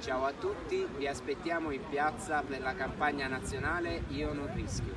Ciao a tutti, vi aspettiamo in piazza per la campagna nazionale Io non rischio.